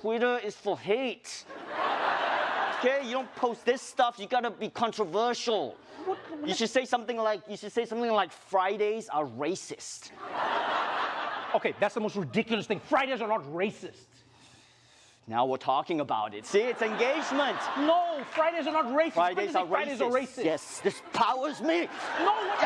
Twitter is for hate. Okay, you don't post this stuff. You gotta be controversial. You should say something like you should say something like Fridays are racist. Okay, that's the most ridiculous thing. Fridays are not racist. Now we're talking about it. See, it's engagement. No, Fridays are not racist. Fridays are racist. are racist. Yes, this powers me. No, what-